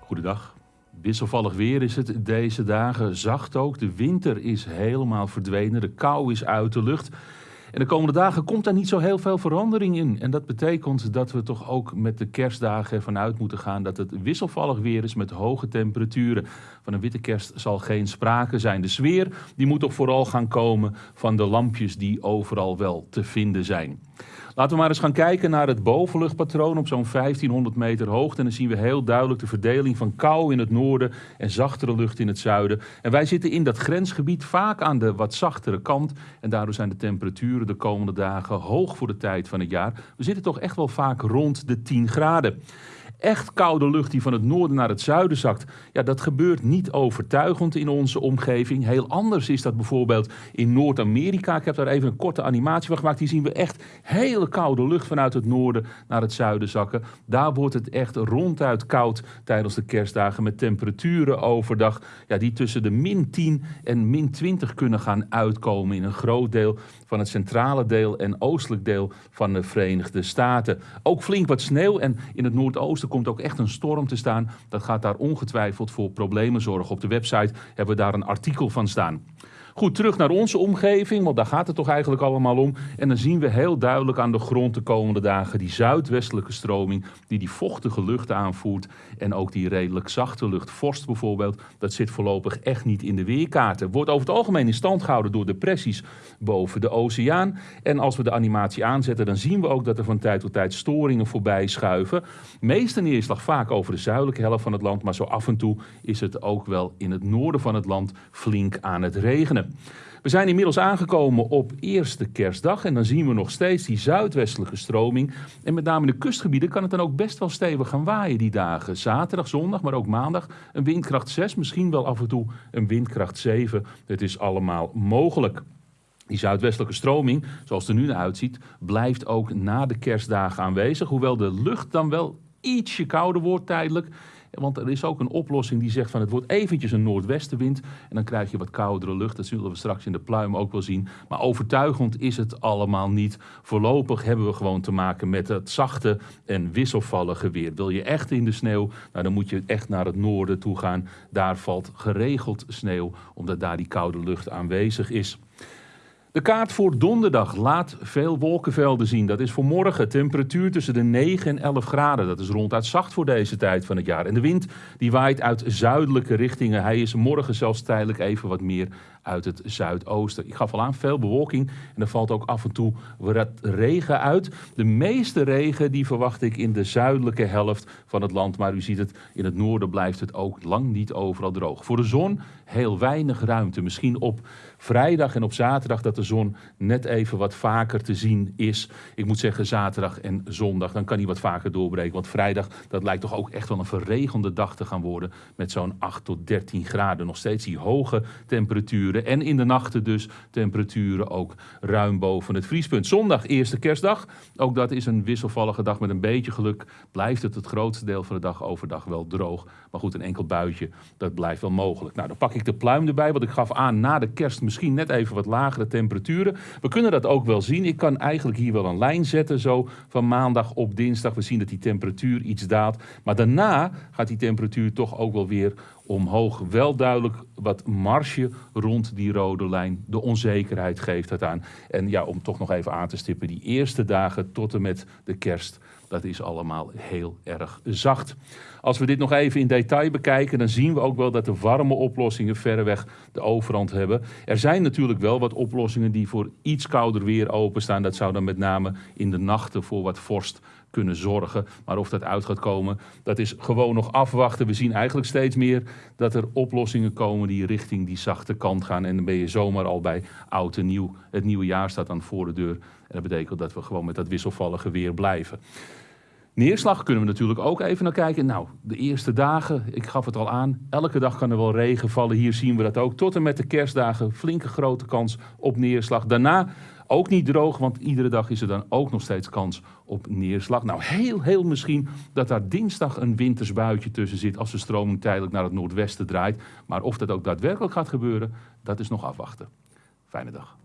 Goedendag. Wisselvallig weer is het deze dagen. Zacht ook. De winter is helemaal verdwenen. De kou is uit de lucht. En de komende dagen komt daar niet zo heel veel verandering in. En dat betekent dat we toch ook met de kerstdagen ervan uit moeten gaan dat het wisselvallig weer is met hoge temperaturen. Van een witte kerst zal geen sprake zijn. De sfeer die moet toch vooral gaan komen van de lampjes die overal wel te vinden zijn. Laten we maar eens gaan kijken naar het bovenluchtpatroon op zo'n 1500 meter hoogte. En dan zien we heel duidelijk de verdeling van kou in het noorden en zachtere lucht in het zuiden. En wij zitten in dat grensgebied vaak aan de wat zachtere kant. En daardoor zijn de temperaturen de komende dagen hoog voor de tijd van het jaar. We zitten toch echt wel vaak rond de 10 graden echt koude lucht die van het noorden naar het zuiden zakt. Ja, dat gebeurt niet overtuigend in onze omgeving. Heel anders is dat bijvoorbeeld in Noord-Amerika. Ik heb daar even een korte animatie van gemaakt. Die zien we echt hele koude lucht vanuit het noorden naar het zuiden zakken. Daar wordt het echt ronduit koud tijdens de kerstdagen met temperaturen overdag ja, die tussen de min 10 en min 20 kunnen gaan uitkomen in een groot deel van het centrale deel en oostelijk deel van de Verenigde Staten. Ook flink wat sneeuw en in het noordoosten er komt ook echt een storm te staan. Dat gaat daar ongetwijfeld voor problemen zorgen. Op de website hebben we daar een artikel van staan. Goed, terug naar onze omgeving, want daar gaat het toch eigenlijk allemaal om. En dan zien we heel duidelijk aan de grond de komende dagen die zuidwestelijke stroming, die die vochtige lucht aanvoert. En ook die redelijk zachte lucht, vorst bijvoorbeeld, dat zit voorlopig echt niet in de weerkaarten. Wordt over het algemeen in stand gehouden door depressies boven de oceaan. En als we de animatie aanzetten, dan zien we ook dat er van tijd tot tijd storingen voorbij schuiven. Meeste neerslag vaak over de zuidelijke helft van het land, maar zo af en toe is het ook wel in het noorden van het land flink aan het regenen. We zijn inmiddels aangekomen op eerste kerstdag en dan zien we nog steeds die zuidwestelijke stroming. En met name in de kustgebieden kan het dan ook best wel stevig gaan waaien die dagen. Zaterdag, zondag, maar ook maandag een windkracht 6, misschien wel af en toe een windkracht 7. Het is allemaal mogelijk. Die zuidwestelijke stroming, zoals het er nu naar uitziet, blijft ook na de kerstdagen aanwezig. Hoewel de lucht dan wel ietsje kouder wordt tijdelijk. Want er is ook een oplossing die zegt van het wordt eventjes een noordwestenwind. En dan krijg je wat koudere lucht. Dat zullen we straks in de pluim ook wel zien. Maar overtuigend is het allemaal niet. Voorlopig hebben we gewoon te maken met het zachte en wisselvallige weer. Wil je echt in de sneeuw, nou dan moet je echt naar het noorden toe gaan. Daar valt geregeld sneeuw, omdat daar die koude lucht aanwezig is. De kaart voor donderdag laat veel wolkenvelden zien. Dat is voor morgen temperatuur tussen de 9 en 11 graden. Dat is ronduit zacht voor deze tijd van het jaar. En de wind die waait uit zuidelijke richtingen. Hij is morgen zelfs tijdelijk even wat meer uit het zuidoosten. Ik gaf al aan, veel bewolking en er valt ook af en toe wat regen uit. De meeste regen die verwacht ik in de zuidelijke helft van het land. Maar u ziet het, in het noorden blijft het ook lang niet overal droog. Voor de zon heel weinig ruimte. Misschien op vrijdag en op zaterdag dat de zon net even wat vaker te zien is. Ik moet zeggen zaterdag en zondag, dan kan hij wat vaker doorbreken. Want vrijdag, dat lijkt toch ook echt wel een verregende dag te gaan worden. Met zo'n 8 tot 13 graden. Nog steeds die hoge temperaturen. En in de nachten dus temperaturen ook ruim boven het vriespunt. Zondag, eerste kerstdag. Ook dat is een wisselvallige dag met een beetje geluk. Blijft het het grootste deel van de dag overdag wel droog. Maar goed, een enkel buitje, dat blijft wel mogelijk. Nou, dan pak ik de pluim erbij, want ik gaf aan na de kerst misschien net even wat lagere temperaturen. We kunnen dat ook wel zien. Ik kan eigenlijk hier wel een lijn zetten, zo van maandag op dinsdag. We zien dat die temperatuur iets daalt. Maar daarna gaat die temperatuur toch ook wel weer omhoog. Wel duidelijk wat marge rond die rode lijn. De onzekerheid geeft het aan. En ja, om toch nog even aan te stippen, die eerste dagen tot en met de kerst, dat is allemaal heel erg zacht. Als we dit nog even in detail bekijken, dan zien we ook wel dat de warme oplossingen verreweg de overhand hebben. Er zijn natuurlijk wel wat oplossingen die voor iets kouder weer openstaan. Dat zou dan met name in de nachten voor wat vorst kunnen zorgen. Maar of dat uit gaat komen, dat is gewoon nog afwachten. We zien eigenlijk steeds meer dat er oplossingen komen die richting die zachte kant gaan. En dan ben je zomaar al bij oud en nieuw. Het nieuwe jaar staat dan voor de deur. En dat betekent dat we gewoon met dat wisselvallige weer blijven. Neerslag kunnen we natuurlijk ook even naar kijken. Nou, de eerste dagen, ik gaf het al aan, elke dag kan er wel regen vallen. Hier zien we dat ook. Tot en met de kerstdagen flinke grote kans op neerslag. Daarna ook niet droog, want iedere dag is er dan ook nog steeds kans op neerslag. Nou, heel, heel misschien dat daar dinsdag een wintersbuitje tussen zit als de stroming tijdelijk naar het noordwesten draait. Maar of dat ook daadwerkelijk gaat gebeuren, dat is nog afwachten. Fijne dag.